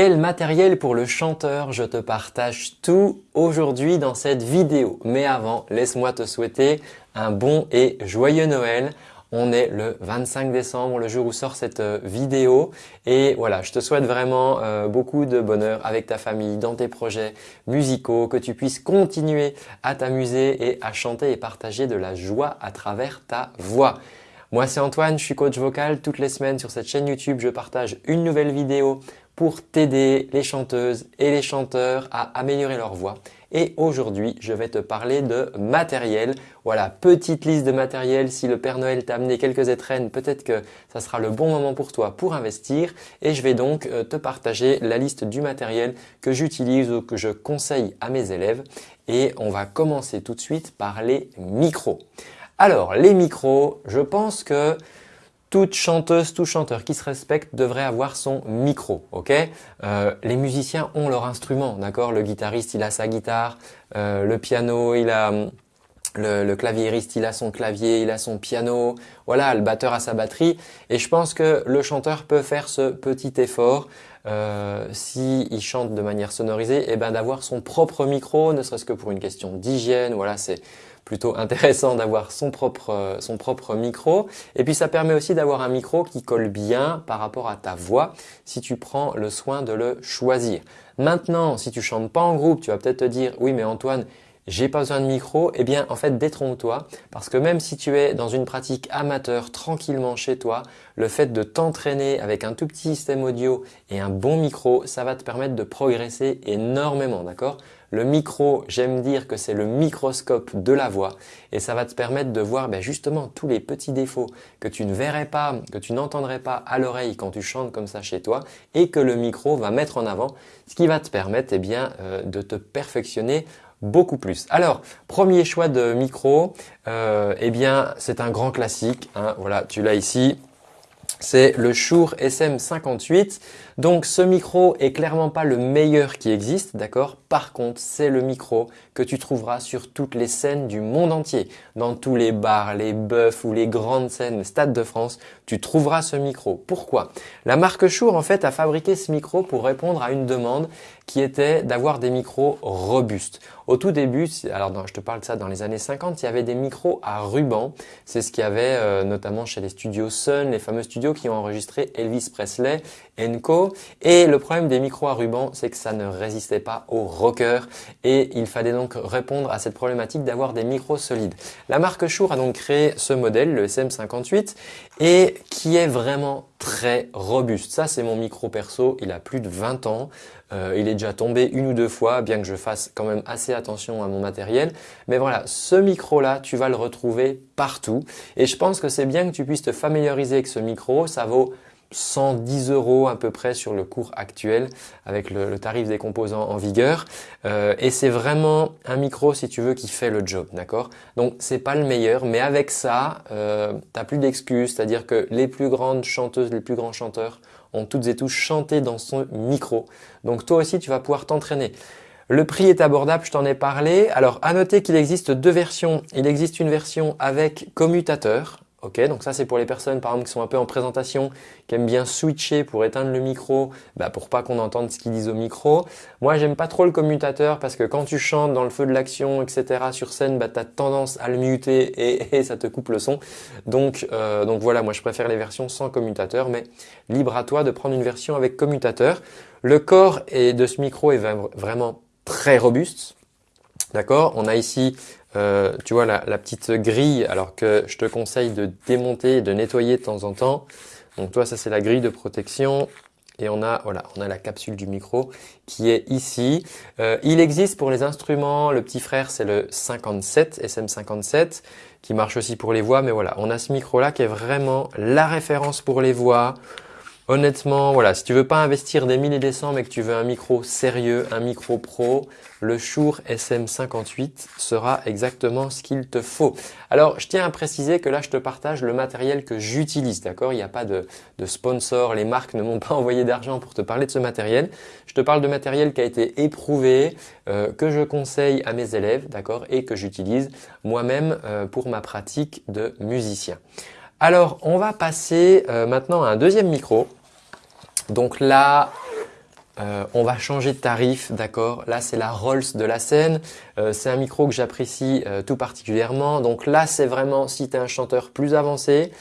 Quel matériel pour le chanteur Je te partage tout aujourd'hui dans cette vidéo. Mais avant, laisse-moi te souhaiter un bon et joyeux Noël. On est le 25 décembre, le jour où sort cette euh, vidéo. Et voilà, je te souhaite vraiment euh, beaucoup de bonheur avec ta famille, dans tes projets musicaux, que tu puisses continuer à t'amuser et à chanter et partager de la joie à travers ta voix. Moi, c'est Antoine, je suis coach vocal. Toutes les semaines sur cette chaîne YouTube, je partage une nouvelle vidéo pour t'aider les chanteuses et les chanteurs à améliorer leur voix. Et aujourd'hui, je vais te parler de matériel. Voilà, petite liste de matériel. Si le Père Noël t'a amené quelques étrennes, peut-être que ça sera le bon moment pour toi pour investir. Et je vais donc euh, te partager la liste du matériel que j'utilise ou que je conseille à mes élèves. Et on va commencer tout de suite par les micros. Alors, les micros, je pense que toute chanteuse, tout chanteur qui se respecte devrait avoir son micro, ok? Euh, Les musiciens ont leur instrument, d'accord? Le guitariste, il a sa guitare, euh, le piano, il a le, le claviériste, il a son clavier, il a son piano, voilà, le batteur a sa batterie. Et je pense que le chanteur peut faire ce petit effort euh, s'il chante de manière sonorisée, et eh ben d'avoir son propre micro, ne serait-ce que pour une question d'hygiène. Voilà, c'est plutôt intéressant d'avoir son propre, euh, son propre micro. Et puis ça permet aussi d'avoir un micro qui colle bien par rapport à ta voix si tu prends le soin de le choisir. Maintenant, si tu chantes pas en groupe, tu vas peut-être te dire « oui mais Antoine, j'ai pas besoin de micro, eh bien en fait détrompe-toi parce que même si tu es dans une pratique amateur tranquillement chez toi, le fait de t'entraîner avec un tout petit système audio et un bon micro, ça va te permettre de progresser énormément, d'accord? Le micro, j'aime dire que c'est le microscope de la voix et ça va te permettre de voir ben, justement tous les petits défauts que tu ne verrais pas, que tu n'entendrais pas à l'oreille quand tu chantes comme ça chez toi et que le micro va mettre en avant, ce qui va te permettre eh bien, euh, de te perfectionner beaucoup plus. Alors, premier choix de micro, euh, eh bien, c'est un grand classique. Hein, voilà, tu l'as ici. C'est le Shure SM58. Donc ce micro est clairement pas le meilleur qui existe, d'accord? Par contre, c'est le micro que tu trouveras sur toutes les scènes du monde entier. Dans tous les bars, les bœufs ou les grandes scènes, Stade de France, tu trouveras ce micro. Pourquoi? La marque Shure en fait a fabriqué ce micro pour répondre à une demande qui était d'avoir des micros robustes. Au tout début, alors je te parle de ça dans les années 50, il y avait des micros à ruban. C'est ce qu'il y avait euh, notamment chez les studios Sun, les fameux studios qui ont enregistré Elvis Presley, Et le problème des micros à ruban, c'est que ça ne résistait pas aux rockers et il fallait donc répondre à cette problématique d'avoir des micros solides. La marque Shure a donc créé ce modèle, le SM58, et qui est vraiment très robuste. Ça, c'est mon micro perso, il a plus de 20 ans. Euh, il est déjà tombé une ou deux fois, bien que je fasse quand même assez attention à mon matériel. Mais voilà, ce micro-là, tu vas le retrouver partout. Et je pense que c'est bien que tu puisses te familiariser avec ce micro. Ça vaut 110 euros à peu près sur le cours actuel avec le, tarif des composants en vigueur. Euh, et c'est vraiment un micro, si tu veux, qui fait le job, d'accord? Donc, c'est pas le meilleur, mais avec ça, euh, t'as plus d'excuses. C'est-à-dire que les plus grandes chanteuses, les plus grands chanteurs ont toutes et tous chanté dans son micro. Donc, toi aussi, tu vas pouvoir t'entraîner. Le prix est abordable, je t'en ai parlé. Alors, à noter qu'il existe deux versions. Il existe une version avec commutateur, Ok, donc ça c'est pour les personnes par exemple qui sont un peu en présentation, qui aiment bien switcher pour éteindre le micro, bah, pour pas qu'on entende ce qu'ils disent au micro. Moi j'aime pas trop le commutateur parce que quand tu chantes dans le feu de l'action, etc. sur scène, bah, tu as tendance à le muter et, ça te coupe le son. Donc, euh, donc voilà, moi je préfère les versions sans commutateur, mais libre à toi de prendre une version avec commutateur. Le corps de ce micro est vraiment très robuste. D'accord? On a ici euh, tu vois la, petite grille alors que je te conseille de démonter et de nettoyer de temps en temps. Donc toi ça c'est la grille de protection et on a voilà on a la capsule du micro qui est ici. Euh, il existe pour les instruments, le petit frère c'est le 57 SM57 qui marche aussi pour les voix mais voilà on a ce micro là qui est vraiment la référence pour les voix. Honnêtement, voilà, si tu veux pas investir des milliers et des cents mais que tu veux un micro sérieux, un micro pro, le Shure SM58 sera exactement ce qu'il te faut. Alors, je tiens à préciser que là, je te partage le matériel que j'utilise, d'accord? Il n'y a pas de, sponsor, les marques ne m'ont pas envoyé d'argent pour te parler de ce matériel. Je te parle de matériel qui a été éprouvé, euh, que je conseille à mes élèves, d'accord? Et que j'utilise moi-même euh, pour ma pratique de musicien. Alors, on va passer euh, maintenant à un deuxième micro. Donc là, euh, on va changer de tarif, d'accord? Là, c'est la Rolls de la scène. Euh, c'est un micro que j'apprécie euh, tout particulièrement. Donc là, c'est vraiment si tu es un chanteur plus avancé.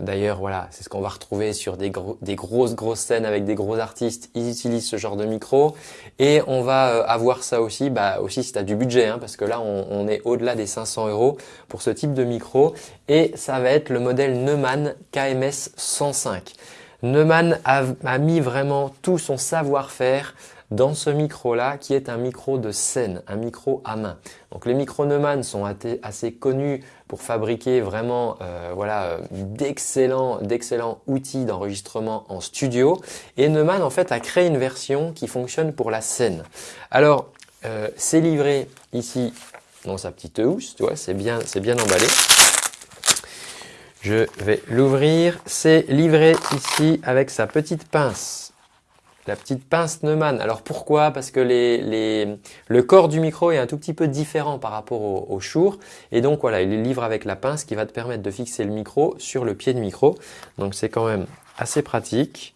D'ailleurs, voilà, c'est ce qu'on va retrouver sur des, grosses, grosses scènes avec des gros artistes. Ils utilisent ce genre de micro. Et on va avoir ça aussi, bah, aussi si tu as du budget, hein, parce que là, on, on est au-delà des 500 euros pour ce type de micro. Et ça va être le modèle Neumann KMS 105. Neumann a, mis vraiment tout son savoir-faire dans ce micro-là qui est un micro de scène, un micro à main. Donc les micros Neumann sont assez connus pour fabriquer vraiment euh, voilà d'excellents d'excellents outils d'enregistrement en studio et Neumann en fait a créé une version qui fonctionne pour la scène. Alors euh, c'est livré ici dans sa petite housse, tu vois, c'est bien c'est bien emballé. Je vais l'ouvrir. C'est livré ici avec sa petite pince. La petite pince Neumann. Alors pourquoi? Parce que le corps du micro est un tout petit peu différent par rapport au, au Shure. Et donc voilà, il est livré avec la pince qui va te permettre de fixer le micro sur le pied de micro. Donc c'est quand même assez pratique.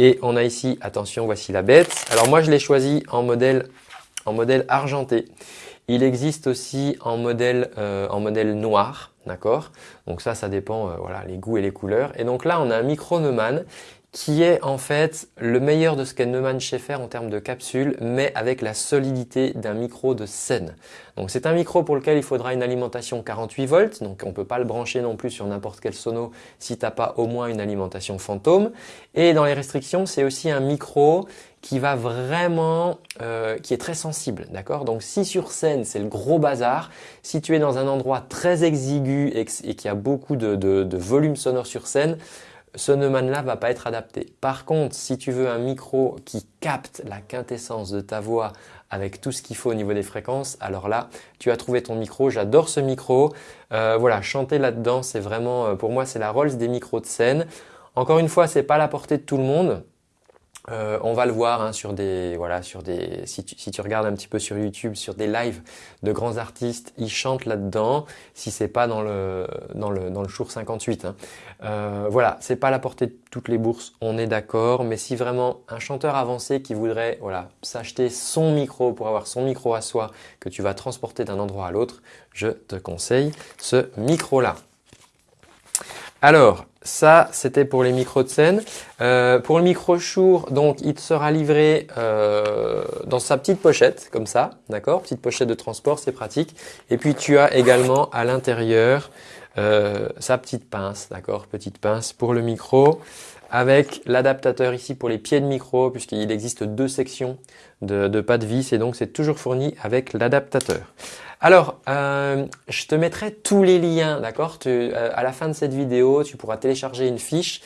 Et on a ici, attention, voici la bête. Alors moi je l'ai choisi en modèle argenté. Il existe aussi en modèle, euh, en modèle noir. D'accord? Donc ça, ça dépend, euh, voilà, les goûts et les couleurs. Et donc là, on a un micro Neumann qui est en fait le meilleur de ce qu'est Neumann Schaeffer en termes de capsule, mais avec la solidité d'un micro de scène. Donc c'est un micro pour lequel il faudra une alimentation 48 volts, donc on ne peut pas le brancher non plus sur n'importe quel sono si tu n'as pas au moins une alimentation fantôme. Et dans les restrictions, c'est aussi un micro qui va vraiment, euh, qui est très sensible, d'accord? Donc si sur scène c'est le gros bazar, si tu es dans un endroit très exigu et, et qu'il y a beaucoup de, volume sonore sur scène, ce Neumann-là va pas être adapté. Par contre, si tu veux un micro qui capte la quintessence de ta voix avec tout ce qu'il faut au niveau des fréquences, alors là, tu as trouvé ton micro. J'adore ce micro. Euh, voilà, chanter là-dedans, c'est vraiment, euh, pour moi, c'est la Rolls des micros de scène. Encore une fois, c'est pas la portée de tout le monde. Euh, on va le voir hein, sur des voilà sur des si tu, si tu regardes un petit peu sur YouTube sur des lives de grands artistes ils chantent là-dedans si c'est pas dans le dans le dans le Shure 58 hein. euh, voilà c'est pas la portée de toutes les bourses on est d'accord mais si vraiment un chanteur avancé qui voudrait voilà s'acheter son micro pour avoir son micro à soi que tu vas transporter d'un endroit à l'autre je te conseille ce micro là alors, ça, c'était pour les micros de scène. Euh, pour le micro Shure, donc, il sera livré euh, dans sa petite pochette, comme ça, d'accord? Petite pochette de transport, c'est pratique. Et puis, tu as également à l'intérieur euh, sa petite pince, d'accord? Petite pince pour le micro avec l'adaptateur ici pour les pieds de micro puisqu'il existe deux sections de, pas de vis et donc c'est toujours fourni avec l'adaptateur. Alors, euh, je te mettrai tous les liens, d'accord? Euh, À la fin de cette vidéo, tu pourras télécharger une fiche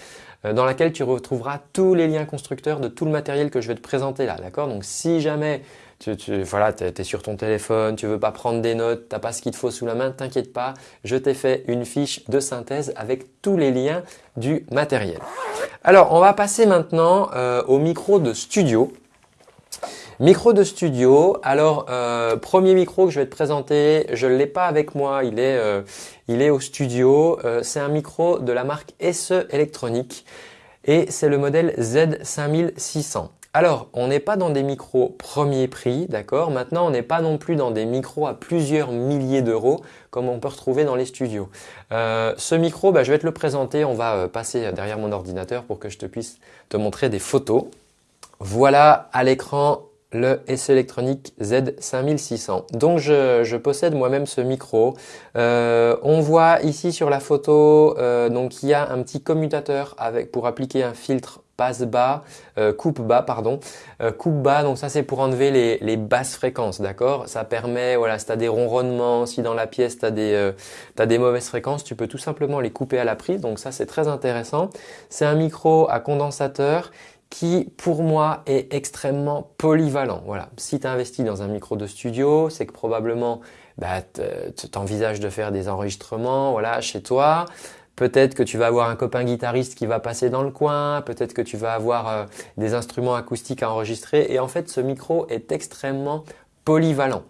euh, dans laquelle tu retrouveras tous les liens constructeurs de tout le matériel que je vais te présenter là, d'accord? Donc, si jamais tu, tu voilà, es, sur ton téléphone, tu veux pas prendre des notes, t'as pas ce qu'il te faut sous la main, t'inquiète pas, je t'ai fait une fiche de synthèse avec tous les liens du matériel. Alors, on va passer maintenant au micro de studio. Micro de studio. Alors, euh, premier micro que je vais te présenter, je ne l'ai pas avec moi, il est, euh, il est au studio. Euh, c'est un micro de la marque SE Electronique et c'est le modèle Z5600. Alors, on n'est pas dans des micros premier prix, d'accord? Maintenant, on n'est pas non plus dans des micros à plusieurs milliers d'euros comme on peut retrouver dans les studios. ce micro, bah, je vais te le présenter. On va passer derrière mon ordinateur pour que je te puisse te montrer des photos. Voilà à l'écran le SE Electronic Z5600. Donc je, possède moi-même ce micro. Euh, on voit ici sur la photo, euh, donc il y a un petit commutateur avec pour appliquer un filtre passe bas, euh, coupe bas pardon, coupe bas. Donc ça c'est pour enlever les, basses fréquences, d'accord? Ça permet, voilà, si tu as des ronronnements, si dans la pièce tu as des as des mauvaises fréquences, tu peux tout simplement les couper à la prise. Donc ça c'est très intéressant. C'est un micro à condensateur qui pour moi est extrêmement polyvalent. Voilà, si tu investis dans un micro de studio, c'est que probablement bah, tu envisages de faire des enregistrements voilà, chez toi. Peut-être que tu vas avoir un copain guitariste qui va passer dans le coin, peut-être que tu vas avoir euh, des instruments acoustiques à enregistrer. Et en fait, ce micro est extrêmement polyvalent.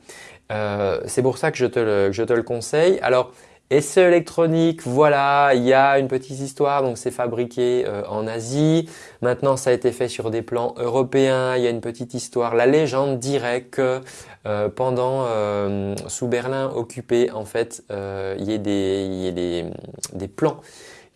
Euh, c'est pour ça que je te le, conseille. Alors, Essai électronique, voilà, il y a une petite histoire, donc c'est fabriqué euh, en Asie. Maintenant, ça a été fait sur des plans européens. Il y a une petite histoire. La légende dirait que euh, pendant euh, sous Berlin occupé, en fait, il y a des, plans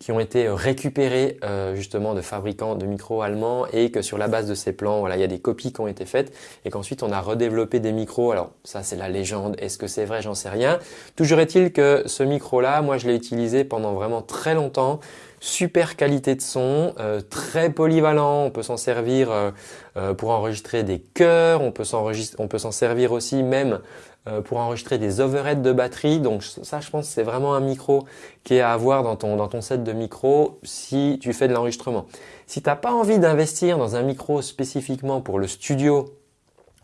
qui ont été récupérés euh, justement de fabricants de micros allemands et que sur la base de ces plans, voilà, il y a des copies qui ont été faites et qu'ensuite on a redéveloppé des micros. Alors ça c'est la légende, est-ce que c'est vrai, j'en sais rien. Toujours est-il que ce micro-là, moi je l'ai utilisé pendant vraiment très longtemps super qualité de son, euh, très polyvalent, on peut s'en servir euh, euh, pour enregistrer des chœurs, on peut s'en servir aussi même pour enregistrer des overheads de batterie. Donc ça, je pense, c'est vraiment un micro qui est à avoir dans ton, dans ton set de micro si tu fais de l'enregistrement. Si tu n'as pas envie d'investir dans un micro spécifiquement pour le studio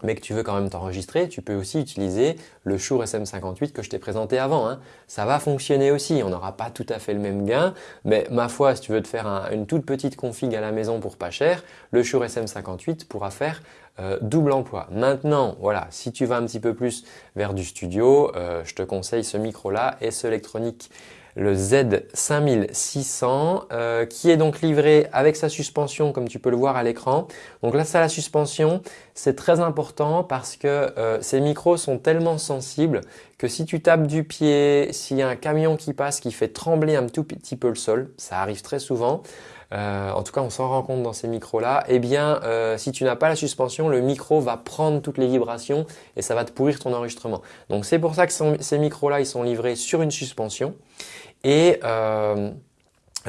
mais que tu veux quand même t'enregistrer, tu peux aussi utiliser le Shure SM58 que je t'ai présenté avant. Hein. Ça va fonctionner aussi, on n'aura pas tout à fait le même gain, mais ma foi, si tu veux te faire une toute petite config à la maison pour pas cher, le Shure SM58 pourra faire euh, double emploi. Maintenant, voilà, si tu vas un petit peu plus vers du studio, euh, je te conseille ce micro-là, S Electronic le Z5600 euh, qui est donc livré avec sa suspension comme tu peux le voir à l'écran. Donc là, ça la suspension, c'est très important parce que euh, ces micros sont tellement sensibles que si tu tapes du pied, s'il y a un camion qui passe qui fait trembler un tout petit peu le sol, ça arrive très souvent, euh, en tout cas on s'en rend compte dans ces micros là, eh bien si tu n'as pas la suspension, le micro va prendre toutes les vibrations et ça va te pourrir ton enregistrement. Donc c'est pour ça que ces micros là ils sont livrés sur une suspension et euh,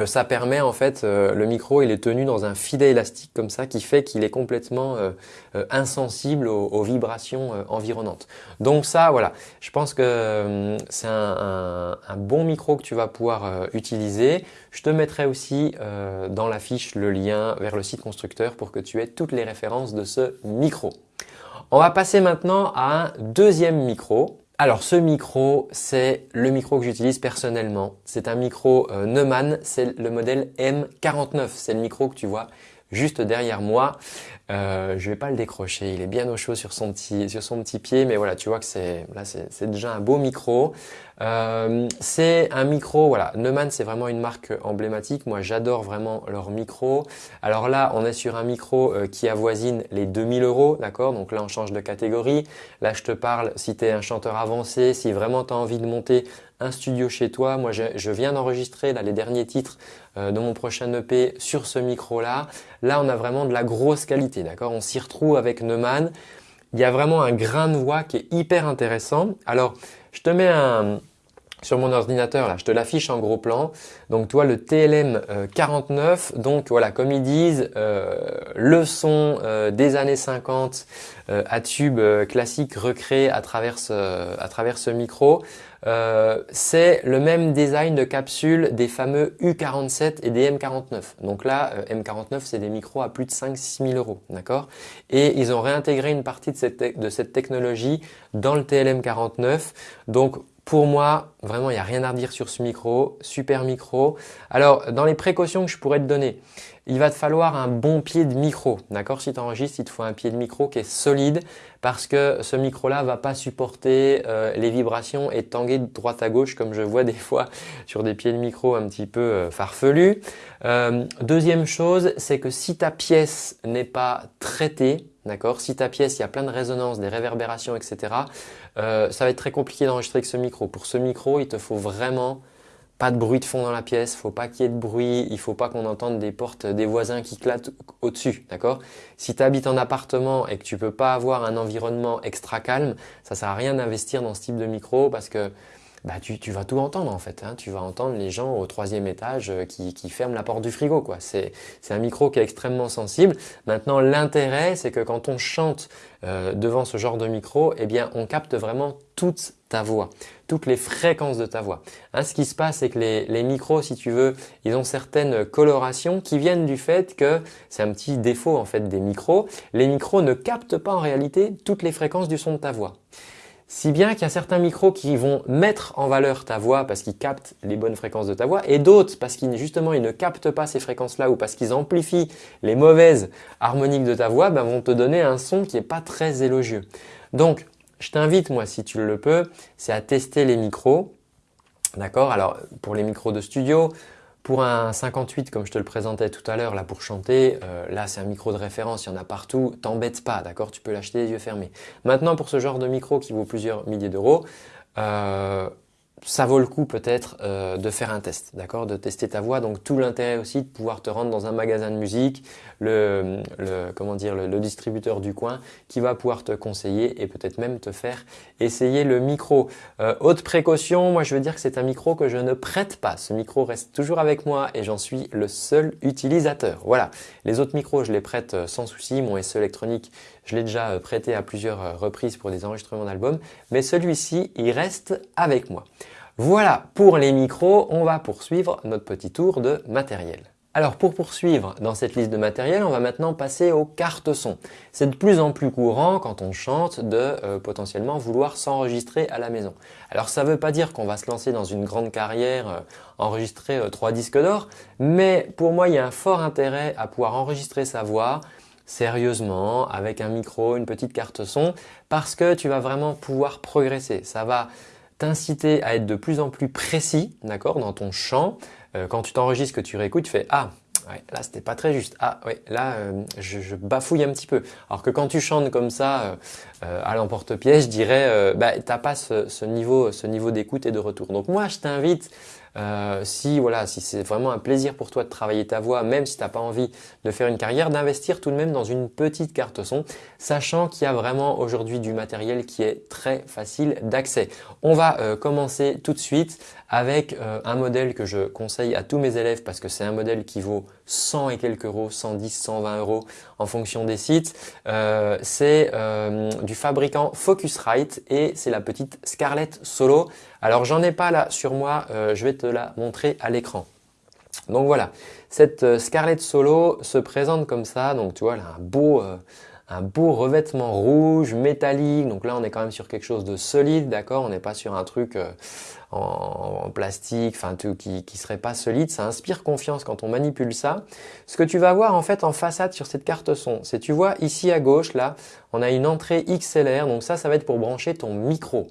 ça permet en fait, euh, le micro il est tenu dans un filet élastique comme ça qui fait qu'il est complètement euh, insensible aux, vibrations environnantes. Donc ça voilà, je pense que c'est un, bon micro que tu vas pouvoir utiliser. Je te mettrai aussi dans la fiche le lien vers le site constructeur pour que tu aies toutes les références de ce micro. On va passer maintenant à un deuxième micro. Alors ce micro, c'est le micro que j'utilise personnellement. C'est un micro euh, Neumann, c'est le modèle M49. C'est le micro que tu vois juste derrière moi. Euh, je vais pas le décrocher, il est bien au chaud sur son petit, sur son petit pied, mais voilà, tu vois que c'est là c'est déjà un beau micro. Euh, c'est un micro, voilà, Neumann c'est vraiment une marque emblématique. Moi j'adore vraiment leur micro. Alors là on est sur un micro euh, qui avoisine les 2000 euros, d'accord? Donc là on change de catégorie. Là je te parle si tu un chanteur avancé, si vraiment tu as envie de monter un studio chez toi. Moi, je, viens d'enregistrer les derniers titres euh, de mon prochain EP sur ce micro-là. Là, on a vraiment de la grosse qualité, d'accord? On s'y retrouve avec Neumann. Il y a vraiment un grain de voix qui est hyper intéressant. Alors, je te mets un, sur mon ordinateur, là, je te l'affiche en gros plan. Donc, toi, le TLM 49. Euh, donc, voilà, comme ils disent, euh, le son euh, des années 50 à tube classique recréé à travers ce, à travers ce micro. c'est le même design de capsule des fameux U47 et des M49. Donc là, M49, c'est des micros à plus de 5-6 000 euros, d'accord? Et ils ont réintégré une partie de cette, de cette technologie dans le TLM 49. Donc, pour moi, vraiment, il n'y a rien à redire sur ce micro. Super micro. Alors, dans les précautions que je pourrais te donner, il va te falloir un bon pied de micro. D'accord? Si tu enregistres, il te faut un pied de micro qui est solide parce que ce micro-là va pas supporter euh, les vibrations et tanguer de droite à gauche comme je vois des fois sur des pieds de micro un petit peu euh, farfelus. Euh, deuxième chose, c'est que si ta pièce n'est pas traitée, D'accord? Si ta pièce, il y a plein de résonances, des réverbérations, etc., euh, ça va être très compliqué d'enregistrer avec ce micro. Pour ce micro, il te faut vraiment pas de bruit de fond dans la pièce, faut pas qu'il y ait de bruit, il faut pas qu'on entende des portes des voisins qui clatent au-dessus, d'accord? Si tu habites en appartement et que tu peux pas avoir un environnement extra calme, ça sert à rien d'investir dans ce type de micro parce que bah, tu, vas tout entendre en fait. Hein. Tu vas entendre les gens au troisième étage euh, qui, ferment la porte du frigo. quoi. C'est un micro qui est extrêmement sensible. Maintenant, l'intérêt, c'est que quand on chante euh, devant ce genre de micro, eh bien, on capte vraiment toute ta voix, toutes les fréquences de ta voix. Hein, ce qui se passe, c'est que les, les, micros, si tu veux, ils ont certaines colorations qui viennent du fait que c'est un petit défaut en fait des micros. Les micros ne captent pas en réalité toutes les fréquences du son de ta voix. Si bien qu'il y a certains micros qui vont mettre en valeur ta voix parce qu'ils captent les bonnes fréquences de ta voix et d'autres parce qu'ils justement ils ne captent pas ces fréquences-là ou parce qu'ils amplifient les mauvaises harmoniques de ta voix, ben, vont te donner un son qui n'est pas très élogieux. Donc, je t'invite moi si tu le peux, c'est à tester les micros D'accord? Alors pour les micros de studio, pour un 58 comme je te le présentais tout à l'heure, là pour chanter, euh, là c'est un micro de référence, il y en a partout, t'embête pas, d'accord? Tu peux l'acheter les yeux fermés. Maintenant pour ce genre de micro qui vaut plusieurs milliers d'euros, euh, ça vaut le coup peut-être euh, de faire un test, d'accord, de tester ta voix. Donc tout l'intérêt aussi de pouvoir te rendre dans un magasin de musique, le, comment dire, le, distributeur du coin qui va pouvoir te conseiller et peut-être même te faire essayer le micro. Euh, haute précaution, moi je veux dire que c'est un micro que je ne prête pas. Ce micro reste toujours avec moi et j'en suis le seul utilisateur. Voilà, les autres micros je les prête euh, sans souci. Mon SE électronique je l'ai déjà prêté à plusieurs reprises pour des enregistrements d'albums, mais celui-ci il reste avec moi. Voilà pour les micros, on va poursuivre notre petit tour de matériel. Alors pour poursuivre dans cette liste de matériel, on va maintenant passer aux cartes son. C'est de plus en plus courant quand on chante de euh, potentiellement vouloir s'enregistrer à la maison. Alors ça ne veut pas dire qu'on va se lancer dans une grande carrière, euh, enregistrer euh, trois disques d'or, mais pour moi il y a un fort intérêt à pouvoir enregistrer sa voix sérieusement avec un micro, une petite carte son parce que tu vas vraiment pouvoir progresser. Ça va t'inciter à être de plus en plus précis, d'accord, dans ton chant. Euh, quand tu t'enregistres, que tu réécoutes, tu fais ah là c'était pas très juste. Ah ouais, là euh, je, bafouille un petit peu. Alors que quand tu chantes comme ça euh, à l'emporte-pièce, je dirais bah t'as pas ce niveau d'écoute et de retour. Donc moi je t'invite euh, si voilà, si c'est vraiment un plaisir pour toi de travailler ta voix, même si tu n'as pas envie de faire une carrière, d'investir tout de même dans une petite carte son, sachant qu'il y a vraiment aujourd'hui du matériel qui est très facile d'accès. On va euh, commencer tout de suite avec euh, un modèle que je conseille à tous mes élèves parce que c'est un modèle qui vaut 100 et quelques euros, 110, 120 euros en fonction des sites. Euh, c'est euh, du fabricant Focusrite et c'est la petite Scarlett Solo. Alors j'en ai pas là sur moi, je vais te la montrer à l'écran. Donc voilà, cette Scarlett Solo se présente comme ça. Donc tu vois, elle a un beau, un beau revêtement rouge, métallique. Donc là, on est quand même sur quelque chose de solide, d'accord? On n'est pas sur un truc euh, en, plastique, enfin tout qui, qui serait pas solide. Ça inspire confiance quand on manipule ça. Ce que tu vas voir en fait en façade sur cette carte son, c'est tu vois ici à gauche, là, on a une entrée XLR. Donc ça, ça va être pour brancher ton micro.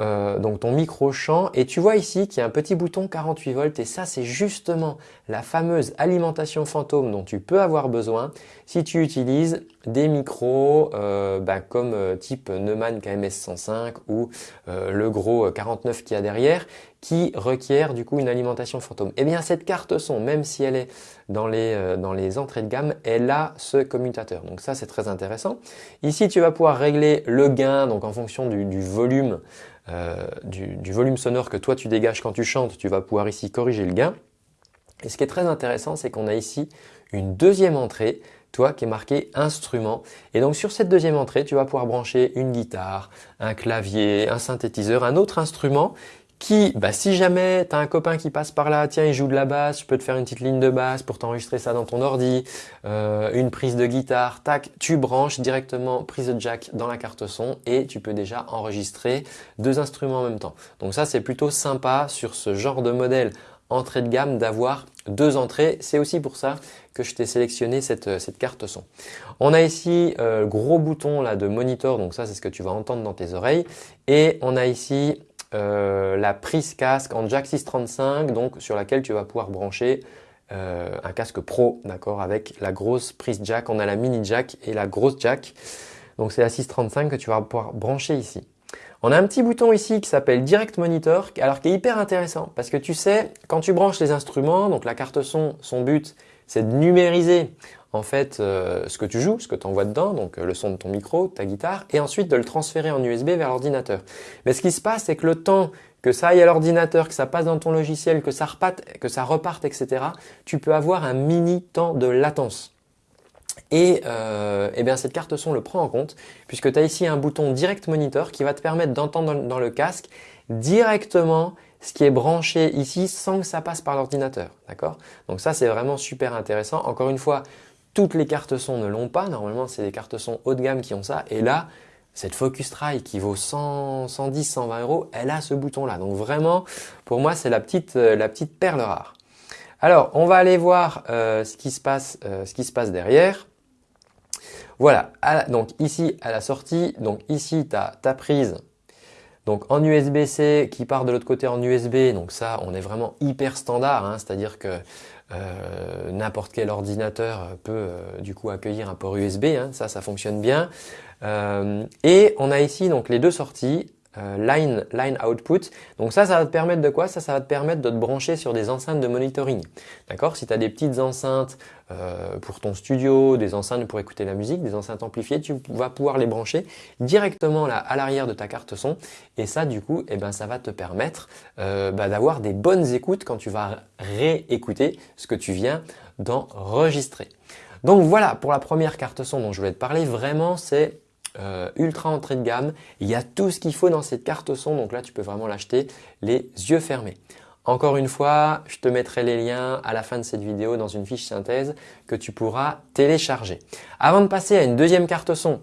Euh, donc ton micro champ et tu vois ici qu'il y a un petit bouton 48 volts et ça c'est justement la fameuse alimentation fantôme dont tu peux avoir besoin si tu utilises des micros euh, bah, comme euh, type Neumann KMS 105 ou le gros 49 qu'il y a derrière qui requiert du coup une alimentation fantôme. Et eh bien cette carte son, même si elle est dans les, entrées de gamme, elle a ce commutateur. Donc ça c'est très intéressant. Ici tu vas pouvoir régler le gain donc en fonction du, volume euh, du, volume sonore que toi tu dégages quand tu chantes, tu vas pouvoir ici corriger le gain. Et ce qui est très intéressant, c'est qu'on a ici une deuxième entrée, toi qui est marqué instrument. Et donc sur cette deuxième entrée, tu vas pouvoir brancher une guitare, un clavier, un synthétiseur, un autre instrument qui, bah, si jamais tu as un copain qui passe par là, tiens, il joue de la basse, je peux te faire une petite ligne de basse pour t'enregistrer ça dans ton ordi, euh, une prise de guitare, tac, tu branches directement prise de jack dans la carte son et tu peux déjà enregistrer deux instruments en même temps. Donc ça, c'est plutôt sympa sur ce genre de modèle entrée de gamme d'avoir deux entrées. C'est aussi pour ça que je t'ai sélectionné cette, cette, carte son. On a ici euh, gros bouton là de monitor, donc ça c'est ce que tu vas entendre dans tes oreilles. Et on a ici euh, la prise casque en jack 635, donc sur laquelle tu vas pouvoir brancher euh, un casque pro, d'accord, avec la grosse prise jack. On a la mini jack et la grosse jack. Donc c'est la 635 que tu vas pouvoir brancher ici. On a un petit bouton ici qui s'appelle Direct Monitor, alors qui est hyper intéressant parce que tu sais, quand tu branches les instruments, donc la carte son, son but, c'est de numériser en fait euh, ce que tu joues, ce que tu envoies dedans, donc euh, le son de ton micro, ta guitare, et ensuite de le transférer en USB vers l'ordinateur. Mais ce qui se passe, c'est que le temps que ça aille à l'ordinateur, que ça passe dans ton logiciel, que ça reparte, que ça reparte, etc., tu peux avoir un mini temps de latence. Et, euh, eh bien cette carte son le prend en compte puisque tu as ici un bouton Direct Monitor qui va te permettre d'entendre dans le casque directement ce qui est branché ici sans que ça passe par l'ordinateur. D'accord? Donc ça, c'est vraiment super intéressant. Encore une fois, toutes les cartes son ne l'ont pas. Normalement, c'est des cartes son haut de gamme qui ont ça. Et là, cette Focusrite qui vaut 100, 110, 120 euros, elle a ce bouton-là. Donc vraiment, pour moi, c'est la petite, euh, la petite perle rare. Alors, on va aller voir euh, ce, qui se passe, euh, ce qui se passe derrière. Voilà, donc ici à la sortie, donc ici tu as ta prise Donc en USB-C qui part de l'autre côté en USB, donc ça on est vraiment hyper standard, hein, c'est-à-dire que euh, n'importe quel ordinateur peut du coup accueillir un port USB, hein, ça ça fonctionne bien. Et on a ici donc les deux sorties, euh, line, line output. Donc ça, ça va te permettre de quoi? Ça, ça va te permettre de te brancher sur des enceintes de monitoring. D'accord? Si tu as des petites enceintes euh, pour ton studio, des enceintes pour écouter la musique, des enceintes amplifiées, tu vas pouvoir les brancher directement là à l'arrière de ta carte son. Et ça, du coup, eh ben, ça va te permettre euh, bah, d'avoir des bonnes écoutes quand tu vas réécouter ce que tu viens d'enregistrer. Donc voilà pour la première carte son dont je voulais te parler. Vraiment, c'est euh, ultra entrée de gamme. Il y a tout ce qu'il faut dans cette carte son, donc là tu peux vraiment l'acheter les yeux fermés. Encore une fois, je te mettrai les liens à la fin de cette vidéo dans une fiche synthèse que tu pourras télécharger. Avant de passer à une deuxième carte son,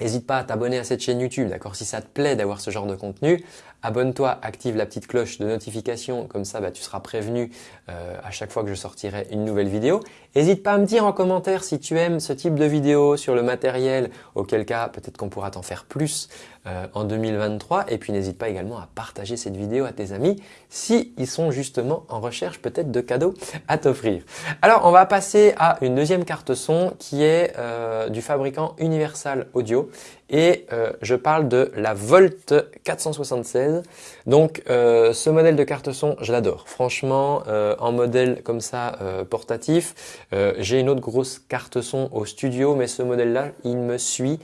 N'hésite pas à t'abonner à cette chaîne YouTube, d'accord? Si ça te plaît d'avoir ce genre de contenu, abonne-toi, active la petite cloche de notification, comme ça bah, tu seras prévenu euh, à chaque fois que je sortirai une nouvelle vidéo. N'hésite pas à me dire en commentaire si tu aimes ce type de vidéo sur le matériel, auquel cas peut-être qu'on pourra t'en faire plus euh, en 2023. Et puis n'hésite pas également à partager cette vidéo à tes amis si sont justement en recherche peut-être de cadeaux à t'offrir. Alors on va passer à une deuxième carte son qui est euh, du fabricant Universal Audio et euh, je parle de la Volt 476. Donc euh, ce modèle de carte son, je l'adore. Franchement, euh, en modèle comme ça portatif, j'ai une autre grosse carte son au studio, mais ce modèle-là, il me suit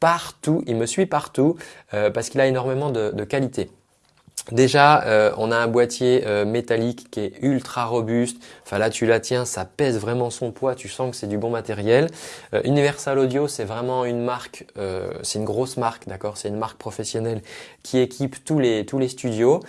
partout. Il me suit partout parce qu'il a énormément de qualité. Déjà, euh, on a un boîtier euh, métallique qui est ultra robuste. Enfin là, tu la tiens, ça pèse vraiment son poids. Tu sens que c'est du bon matériel. Euh, Universal Audio, c'est vraiment une marque, c'est une grosse marque, d'accord C'est une marque professionnelle qui équipe tous les tous les studios.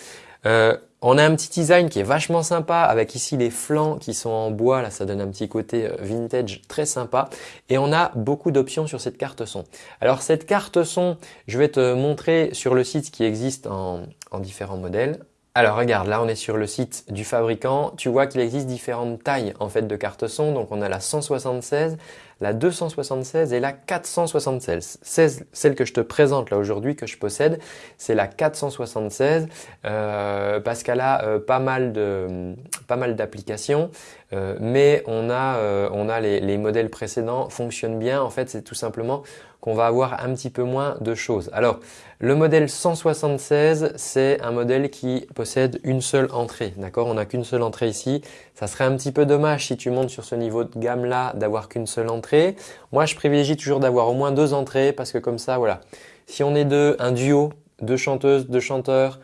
On a un petit design qui est vachement sympa avec ici les flancs qui sont en bois, là ça donne un petit côté euh, vintage très sympa et on a beaucoup d'options sur cette carte son. Alors cette carte son, je vais te montrer sur le site qui existe en, en différents modèles. Alors regarde, là on est sur le site du fabricant. Tu vois qu'il existe différentes tailles en fait de cartes son. Donc on a la 176, la 276 et la 476. Celle que je te présente là aujourd'hui que je possède, c'est la 476 euh, parce qu'elle a euh, pas mal de pas mal d'applications. Euh, mais on a, on a les, les, modèles précédents fonctionnent bien. En fait, c'est tout simplement qu'on va avoir un petit peu moins de choses. Alors, le modèle 176, c'est un modèle qui possède une seule entrée. D'accord? On n'a qu'une seule entrée ici. Ça serait un petit peu dommage si tu montes sur ce niveau de gamme-là d'avoir qu'une seule entrée. Moi, je privilégie toujours d'avoir au moins deux entrées parce que comme ça, voilà. Si on est deux, un duo, deux chanteuses, deux chanteurs,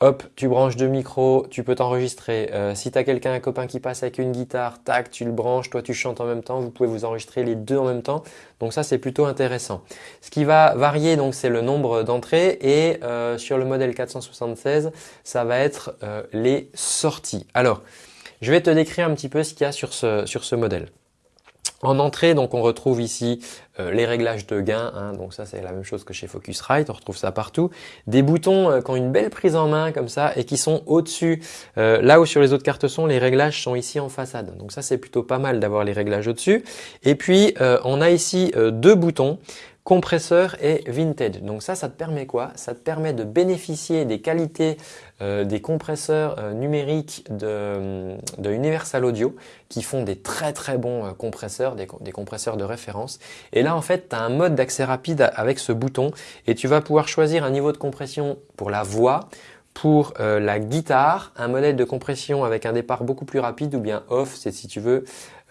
Hop, tu branches deux micros, tu peux t'enregistrer. Euh, si tu as quelqu'un, un copain qui passe avec une guitare, tac, tu le branches, toi tu chantes en même temps, vous pouvez vous enregistrer les deux en même temps. Donc ça, c'est plutôt intéressant. Ce qui va varier, donc, c'est le nombre d'entrées et euh, sur le modèle 476, ça va être euh, les sorties. Alors, je vais te décrire un petit peu ce qu'il y a sur ce, sur ce modèle. En entrée, donc on retrouve ici euh, les réglages de gain, hein, donc ça c'est la même chose que chez Focusrite, on retrouve ça partout. Des boutons euh, qui ont une belle prise en main comme ça et qui sont au-dessus. Euh, là où sur les autres cartes son, les réglages sont ici en façade. Donc ça c'est plutôt pas mal d'avoir les réglages au-dessus. Et puis on a ici deux boutons compresseur et vintage. Donc ça, ça te permet quoi? Ça te permet de bénéficier des qualités euh, des compresseurs euh, numériques de, Universal Audio qui font des très très bons euh, compresseurs, des, compresseurs de référence. Et là, en fait, tu as un mode d'accès rapide avec ce bouton et tu vas pouvoir choisir un niveau de compression pour la voix, pour la guitare, un modèle de compression avec un départ beaucoup plus rapide ou bien off, c'est si tu veux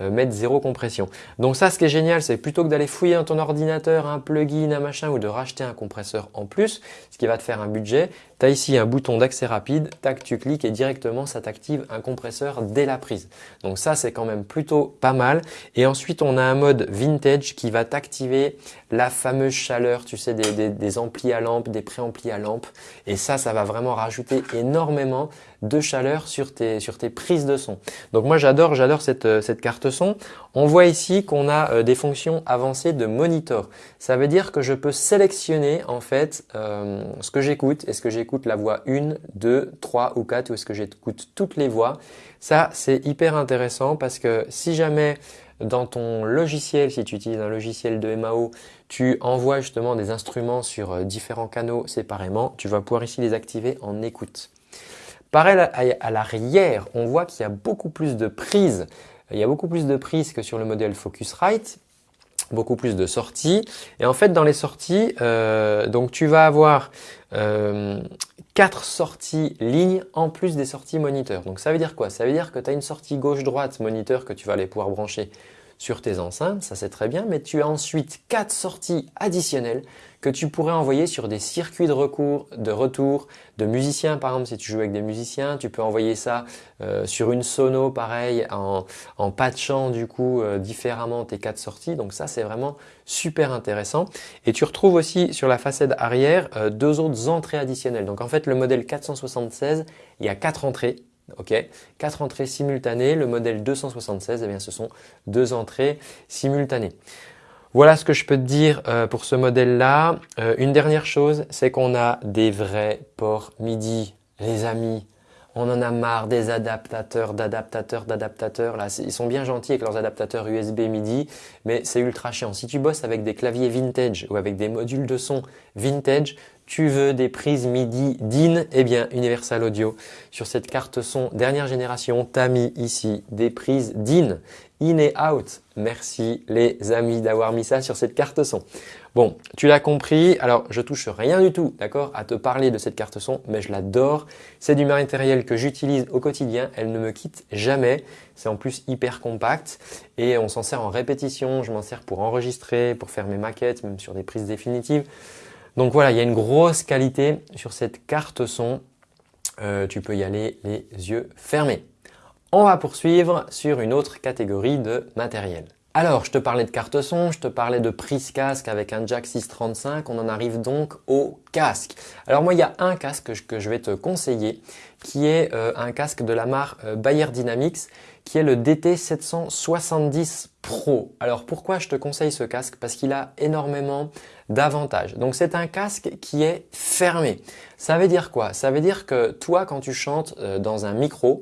mettre zéro compression. Donc ça, ce qui est génial, c'est plutôt que d'aller fouiller dans ton ordinateur un plugin, un machin ou de racheter un compresseur en plus, ce qui va te faire un budget, tu as ici un bouton d'accès rapide, tac, tu cliques et directement ça t'active un compresseur dès la prise. Donc ça, c'est quand même plutôt pas mal. Et ensuite, on a un mode vintage qui va t'activer la fameuse chaleur, tu sais, des, des amplis à lampe, des préamplis à lampe. Et ça, ça va vraiment rajouter énormément de chaleur sur tes, sur tes prises de son. Donc moi j'adore j'adore cette, euh, carte son. On voit ici qu'on a euh, des fonctions avancées de monitor. Ça veut dire que je peux sélectionner en fait euh, ce que j'écoute. Est-ce que j'écoute la voix 1, 2, 3 ou 4 ou est-ce que j'écoute toutes les voix? Ça c'est hyper intéressant parce que si jamais dans ton logiciel, si tu utilises un logiciel de MAO, tu envoies justement des instruments sur différents canaux séparément. Tu vas pouvoir ici les activer en écoute. Pareil à l'arrière, on voit qu'il y a beaucoup plus de prises. Il y a beaucoup plus de prises que sur le modèle Focusrite beaucoup plus de sorties. Et en fait, dans les sorties, euh, donc tu vas avoir euh, quatre sorties lignes en plus des sorties moniteur. Donc ça veut dire quoi? Ça veut dire que tu as une sortie gauche-droite moniteur que tu vas aller pouvoir brancher sur tes enceintes, ça c'est très bien, mais tu as ensuite quatre sorties additionnelles que tu pourrais envoyer sur des circuits de, recours, de retour de musiciens. Par exemple, si tu joues avec des musiciens, tu peux envoyer ça euh, sur une sono, pareil, en, en patchant du coup euh, différemment tes quatre sorties. Donc ça, c'est vraiment super intéressant. Et tu retrouves aussi sur la façade arrière euh, deux autres entrées additionnelles. Donc en fait, le modèle 476, il y a quatre entrées Ok, quatre entrées simultanées. Le modèle 276, eh bien, ce sont deux entrées simultanées. Voilà ce que je peux te dire euh, pour ce modèle-là. Euh, une dernière chose, c'est qu'on a des vrais ports MIDI, les amis. On en a marre des adaptateurs, d'adaptateurs, d'adaptateurs. Là, ils sont bien gentils avec leurs adaptateurs USB MIDI, mais c'est ultra chiant. Si tu bosses avec des claviers vintage ou avec des modules de son vintage, tu veux des prises MIDI DIN, eh bien Universal Audio, sur cette carte son dernière génération, t'as mis ici des prises DIN, in et out. Merci les amis d'avoir mis ça sur cette carte son. Bon, tu l'as compris, alors je touche rien du tout, d'accord, à te parler de cette carte son, mais je l'adore. C'est du matériel que j'utilise au quotidien, elle ne me quitte jamais. C'est en plus hyper compact et on s'en sert en répétition, je m'en sers pour enregistrer, pour faire mes maquettes, même sur des prises définitives. Donc voilà, il y a une grosse qualité sur cette carte son. Euh, tu peux y aller les yeux fermés. On va poursuivre sur une autre catégorie de matériel. Alors, je te parlais de carte son, je te parlais de prise casque avec un jack 635. On en arrive donc au casque. Alors moi, il y a un casque que je vais te conseiller qui est euh, un casque de la marque euh, Bayer Dynamics qui est le DT770 Pro. Alors pourquoi je te conseille ce casque? Parce qu'il a énormément d'avantages. Donc c'est un casque qui est fermé. Ça veut dire quoi? Ça veut dire que toi quand tu chantes euh, dans un micro,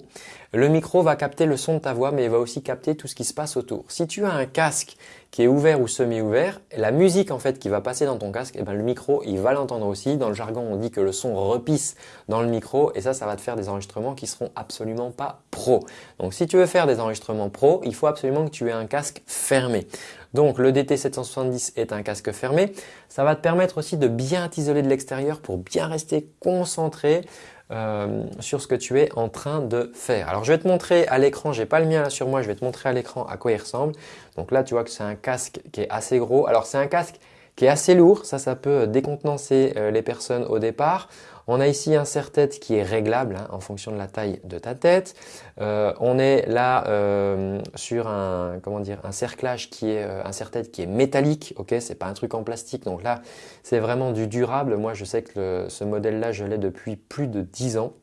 le micro va capter le son de ta voix mais il va aussi capter tout ce qui se passe autour. Si tu as un casque qui est ouvert ou semi-ouvert, la musique en fait qui va passer dans ton casque, et eh ben, le micro il va l'entendre aussi. Dans le jargon on dit que le son repisse dans le micro et ça, ça va te faire des enregistrements qui seront absolument pas pro. Donc si tu veux faire des enregistrements pro, il faut absolument que tu aies un casque fermé. Donc le DT770 est un casque fermé. Ça va te permettre aussi de bien t'isoler de l'extérieur pour bien rester concentré euh, sur ce que tu es en train de faire. Alors je vais te montrer à l'écran, j'ai pas le mien là sur moi, je vais te montrer à l'écran à quoi il ressemble. Donc là tu vois que c'est un casque qui est assez gros. Alors c'est un casque qui est assez lourd, ça ça peut décontenancer euh, les personnes au départ. On a ici un serre-tête qui est réglable hein, en fonction de la taille de ta tête. Euh, on est là euh, sur un comment dire un cerclage qui est euh, un serre-tête qui est métallique. Ok, c'est pas un truc en plastique. Donc là, c'est vraiment du durable. Moi, je sais que ce modèle-là, je l'ai depuis plus de 10 ans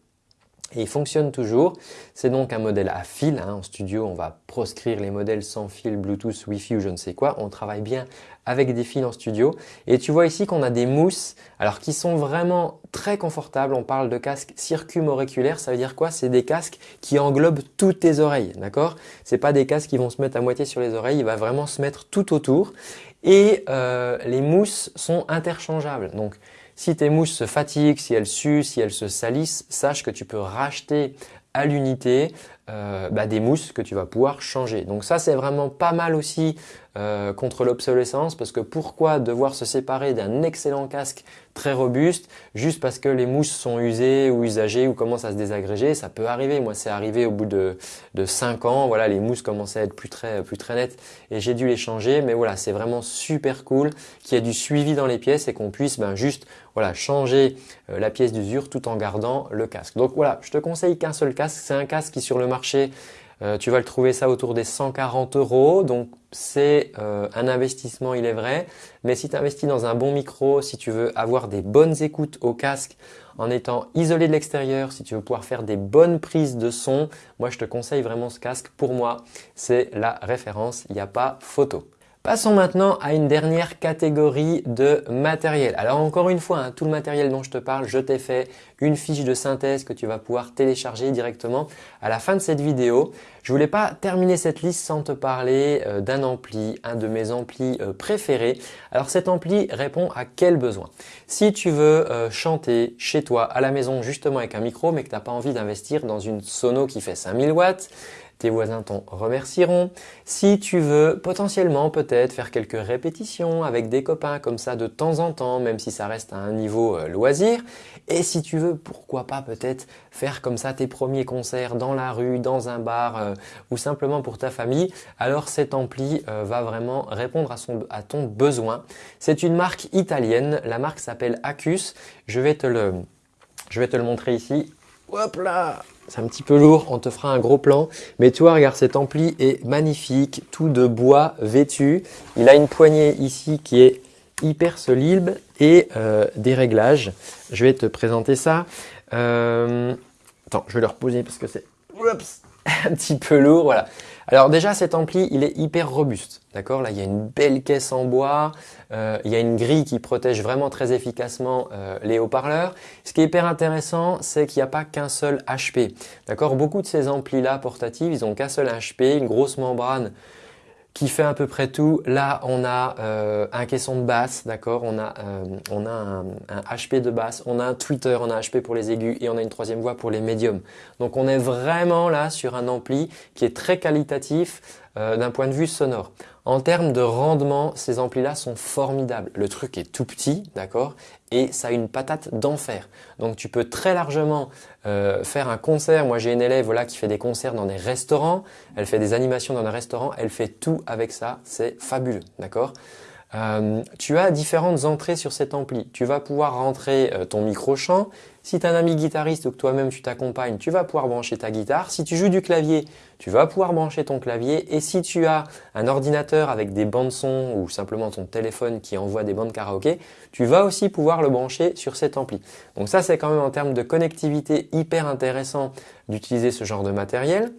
et il fonctionne toujours. C'est donc un modèle à fil. Hein. En studio, on va proscrire les modèles sans fil, Bluetooth, Wi-Fi ou je ne sais quoi. On travaille bien avec des fils en studio. Et tu vois ici qu'on a des mousses alors qui sont vraiment très confortables. On parle de casques circumoréculaires. Ça veut dire quoi? C'est des casques qui englobent toutes tes oreilles. D'accord? C'est pas des casques qui vont se mettre à moitié sur les oreilles. Il va vraiment se mettre tout autour. Et euh, les mousses sont interchangeables. Donc si tes mousses se fatiguent, si elles suent, si elles se salissent, sache que tu peux racheter à l'unité euh, bah, des mousses que tu vas pouvoir changer. Donc ça c'est vraiment pas mal aussi euh, contre l'obsolescence parce que pourquoi devoir se séparer d'un excellent casque très robuste juste parce que les mousses sont usées ou usagées ou commencent à se désagréger? Ça peut arriver. Moi c'est arrivé au bout de, de 5 ans. Voilà les mousses commençaient à être plus très plus très nettes et j'ai dû les changer. Mais voilà c'est vraiment super cool qu'il y ait du suivi dans les pièces et qu'on puisse ben, juste voilà changer euh, la pièce d'usure tout en gardant le casque donc voilà je te conseille qu'un seul casque c'est un casque qui sur le marché euh, tu vas le trouver ça autour des 140 euros. Donc c'est euh, un investissement, il est vrai. Mais si tu investis dans un bon micro, si tu veux avoir des bonnes écoutes au casque en étant isolé de l'extérieur, si tu veux pouvoir faire des bonnes prises de son, moi je te conseille vraiment ce casque. Pour moi, c'est la référence, il n'y a pas photo. Passons maintenant à une dernière catégorie de matériel. Alors encore une fois, hein, tout le matériel dont je te parle, je t'ai fait une fiche de synthèse que tu vas pouvoir télécharger directement à la fin de cette vidéo. Je voulais pas terminer cette liste sans te parler euh, d'un ampli, un de mes amplis euh, préférés. Alors cet ampli répond à quel besoin? Si tu veux euh, chanter chez toi à la maison justement avec un micro mais que tu n'as pas envie d'investir dans une sono qui fait 5000 watts, tes voisins t'en remercieront. Si tu veux potentiellement peut-être faire quelques répétitions avec des copains comme ça de temps en temps, même si ça reste à un niveau euh, loisir. Et si tu veux, pourquoi pas peut-être faire comme ça tes premiers concerts dans la rue, dans un bar euh, ou simplement pour ta famille, alors cet ampli euh, va vraiment répondre à, ton besoin. C'est une marque italienne, la marque s'appelle Acus. Je vais te le, je vais te le montrer ici. Hop là c'est un petit peu lourd, on te fera un gros plan. Mais tu vois, regarde, cet ampli est magnifique, tout de bois vêtu. Il a une poignée ici qui est hyper solide et euh, des réglages. Je vais te présenter ça. Euh, attends, je vais le reposer parce que c'est un petit peu lourd. Voilà. Alors déjà, cet ampli, il est hyper robuste. D'accord? Là, il y a une belle caisse en bois. Euh, il y a une grille qui protège vraiment très efficacement euh, les haut-parleurs. Ce qui est hyper intéressant, c'est qu'il n'y a pas qu'un seul HP. D'accord? Beaucoup de ces amplis-là portatifs, ils ont qu'un seul HP, une grosse membrane qui fait à peu près tout. Là, on a euh, un caisson de basse, d'accord? On a, euh, on a un, HP de basse, on a un tweeter, on a un HP pour les aigus et on a une troisième voie pour les médiums. Donc, on est vraiment là sur un ampli qui est très qualitatif euh, d'un point de vue sonore. En termes de rendement, ces amplis-là sont formidables. Le truc est tout petit, d'accord Et ça a une patate d'enfer. Donc tu peux très largement euh, faire un concert. Moi j'ai une élève voilà, qui fait des concerts dans des restaurants. Elle fait des animations dans des restaurants. Elle fait tout avec ça. C'est fabuleux, d'accord? Euh, tu as différentes entrées sur cet ampli. Tu vas pouvoir rentrer euh, ton micro-chant. Si tu as un ami guitariste ou que toi-même tu t'accompagnes, tu vas pouvoir brancher ta guitare. Si tu joues du clavier, tu vas pouvoir brancher ton clavier. Et si tu as un ordinateur avec des bandes son ou simplement ton téléphone qui envoie des bandes karaoké, tu vas aussi pouvoir le brancher sur cet ampli. Donc ça, c'est quand même en termes de connectivité hyper intéressant d'utiliser ce genre de matériel.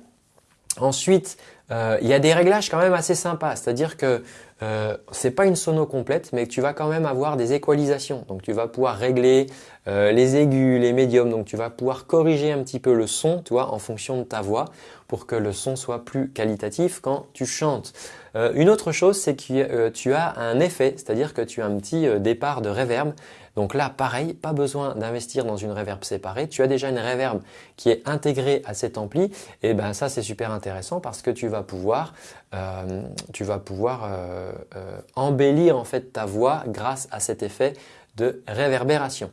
Ensuite, euh, il y a des réglages quand même assez sympas, c'est-à-dire que euh, c'est pas une sono complète, mais tu vas quand même avoir des équalisations. Donc tu vas pouvoir régler euh, les aigus, les médiums, donc tu vas pouvoir corriger un petit peu le son, tu vois, en fonction de ta voix, pour que le son soit plus qualitatif quand tu chantes. Euh, une autre chose, c'est que tu as un effet, c'est-à-dire que tu as un petit départ de reverb. Donc là, pareil, pas besoin d'investir dans une reverb séparée. Tu as déjà une reverb qui est intégrée à cet ampli. Et ben ça, c'est super intéressant parce que tu vas pouvoir, euh, tu vas pouvoir euh, euh, embellir en fait ta voix grâce à cet effet de réverbération.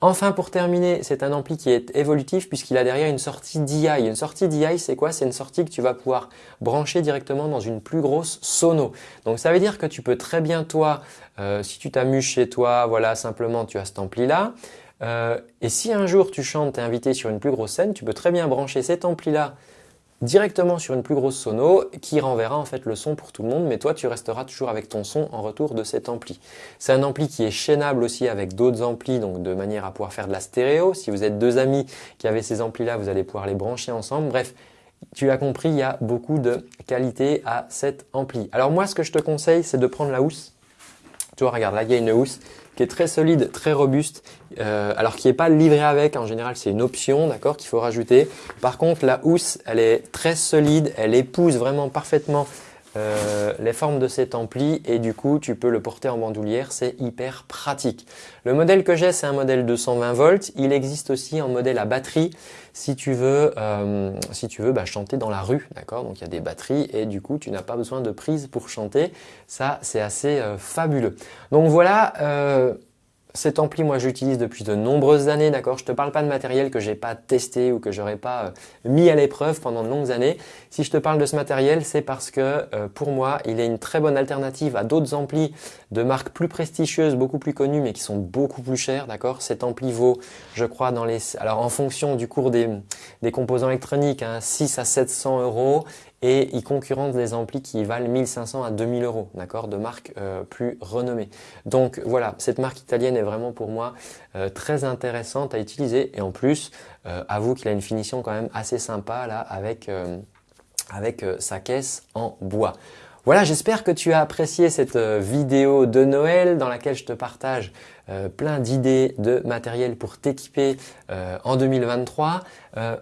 Enfin, pour terminer, c'est un ampli qui est évolutif puisqu'il a derrière une sortie DI. Une sortie DI, c'est quoi? C'est une sortie que tu vas pouvoir brancher directement dans une plus grosse sono. Donc, ça veut dire que tu peux très bien, toi, si tu t'amuses chez toi, voilà, simplement tu as cet ampli-là. Et si un jour tu chantes, tu es invité sur une plus grosse scène, tu peux très bien brancher cet ampli-là directement sur une plus grosse sono qui renverra en fait le son pour tout le monde mais toi tu resteras toujours avec ton son en retour de cet ampli. C'est un ampli qui est chaînable aussi avec d'autres amplis donc de manière à pouvoir faire de la stéréo. Si vous êtes deux amis qui avaient ces amplis là vous allez pouvoir les brancher ensemble. Bref, tu as compris, il y a beaucoup de qualité à cet ampli. Alors moi ce que je te conseille c'est de prendre la housse. Tu vois regarde là il y a une housse qui est très solide, très robuste, euh, alors qui n'est pas livré avec, en général c'est une option, d'accord, qu'il faut rajouter. Par contre la housse, elle est très solide, elle épouse vraiment parfaitement euh, les formes de cet ampli et du coup tu peux le porter en bandoulière, c'est hyper pratique. Le modèle que j'ai c'est un modèle 220 volts, il existe aussi en modèle à batterie si tu veux, euh, si tu veux bah, chanter dans la rue, d'accord? Donc il y a des batteries et du coup tu n'as pas besoin de prise pour chanter, ça c'est assez euh, fabuleux. Donc voilà cet ampli, moi, j'utilise depuis de nombreuses années, d'accord? Je te parle pas de matériel que j'ai pas testé ou que j'aurais pas euh, mis à l'épreuve pendant de longues années. Si je te parle de ce matériel, c'est parce que euh, pour moi, il est une très bonne alternative à d'autres amplis de marques plus prestigieuses, beaucoup plus connues, mais qui sont beaucoup plus chères, d'accord? Cet ampli vaut, je crois, dans les, alors en fonction du cours des, composants électroniques, hein, 6 à 700 euros et il concurrence des amplis qui valent 1500 à 2000 euros, d'accord, de marques euh, plus renommées. Donc voilà, cette marque italienne est vraiment pour moi euh, très intéressante à utiliser et en plus, euh, avoue qu'il a une finition quand même assez sympa là avec, avec sa caisse en bois. Voilà, j'espère que tu as apprécié cette euh, vidéo de Noël dans laquelle je te partage euh, plein d'idées de matériel pour t'équiper euh, en 2023.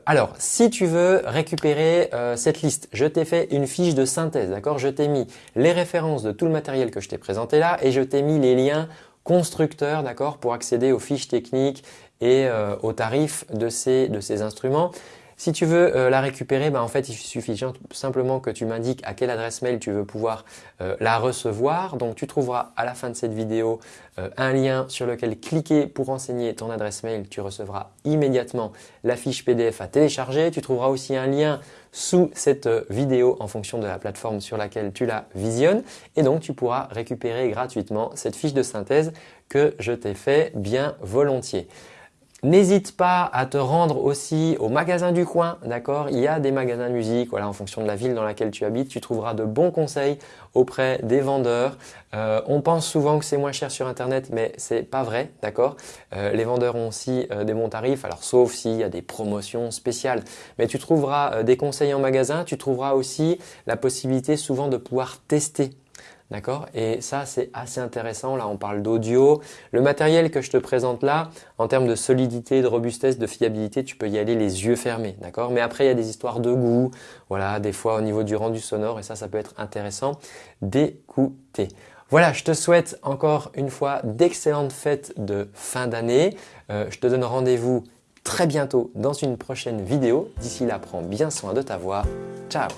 alors, si tu veux récupérer cette liste, je t'ai fait une fiche de synthèse, d'accord? Je t'ai mis les références de tout le matériel que je t'ai présenté là et je t'ai mis les liens constructeurs, d'accord, pour accéder aux fiches techniques et aux tarifs de ces, de ces instruments. Si tu veux euh, la récupérer, bah, en fait, il suffit simplement que tu m'indiques à quelle adresse mail tu veux pouvoir euh, la recevoir. Donc, tu trouveras à la fin de cette vidéo euh, un lien sur lequel cliquer pour renseigner ton adresse mail. Tu recevras immédiatement la fiche PDF à télécharger. Tu trouveras aussi un lien sous cette vidéo en fonction de la plateforme sur laquelle tu la visionnes. Et donc, tu pourras récupérer gratuitement cette fiche de synthèse que je t'ai fait bien volontiers. N'hésite pas à te rendre aussi au magasin du coin, d'accord? Il y a des magasins de musique, voilà, en fonction de la ville dans laquelle tu habites, tu trouveras de bons conseils auprès des vendeurs. Euh, on pense souvent que c'est moins cher sur internet, mais c'est pas vrai, d'accord? Euh, Les vendeurs ont aussi euh, des bons tarifs, alors sauf s'il y a des promotions spéciales. Mais tu trouveras des conseils en magasin, tu trouveras aussi la possibilité souvent de pouvoir tester D'accord? Et ça, c'est assez intéressant. Là, on parle d'audio. Le matériel que je te présente là, en termes de solidité, de robustesse, de fiabilité, tu peux y aller les yeux fermés. D'accord? Mais après, il y a des histoires de goût. Voilà, des fois au niveau du rendu sonore. Et ça, ça peut être intéressant d'écouter. Voilà, je te souhaite encore une fois d'excellentes fêtes de fin d'année. Euh, je te donne rendez-vous très bientôt dans une prochaine vidéo. D'ici là, prends bien soin de ta voix. Ciao